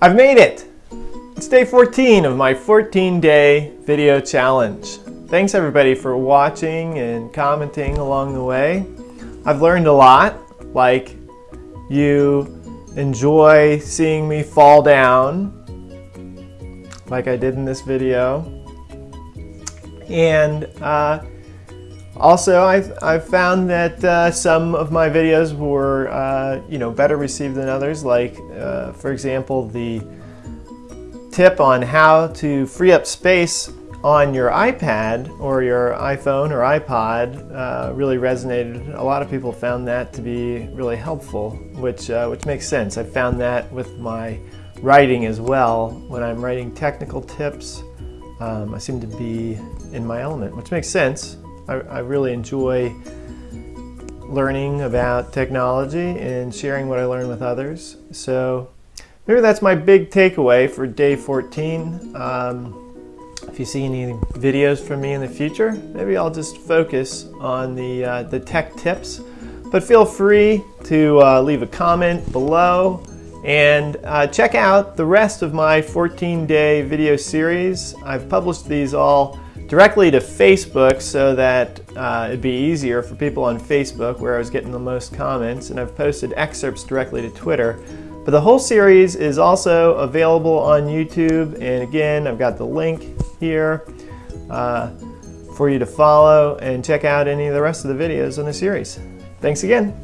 I've made it! It's day 14 of my 14-day video challenge. Thanks everybody for watching and commenting along the way. I've learned a lot, like you enjoy seeing me fall down, like I did in this video. And uh, also, I've, I've found that uh, some of my videos were, uh, you know, better received than others. Like, uh, for example, the tip on how to free up space on your iPad or your iPhone or iPod uh, really resonated. A lot of people found that to be really helpful, which, uh, which makes sense. I found that with my writing as well. When I'm writing technical tips, um, I seem to be in my element, which makes sense. I, I really enjoy learning about technology and sharing what I learn with others. So maybe that's my big takeaway for day 14. Um, if you see any videos from me in the future, maybe I'll just focus on the, uh, the tech tips. But feel free to uh, leave a comment below and uh, check out the rest of my 14-day video series. I've published these all directly to Facebook so that uh, it'd be easier for people on Facebook where I was getting the most comments and I've posted excerpts directly to Twitter. But the whole series is also available on YouTube and again I've got the link here uh, for you to follow and check out any of the rest of the videos in the series. Thanks again.